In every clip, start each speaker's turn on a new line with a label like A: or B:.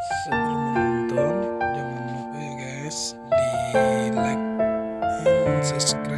A: sebelum menonton jangan lupa ya guys di like and subscribe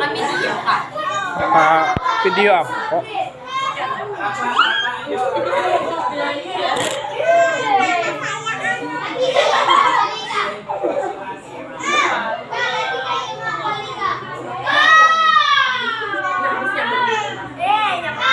B: kami video kak.
A: Video oh. eh, apa?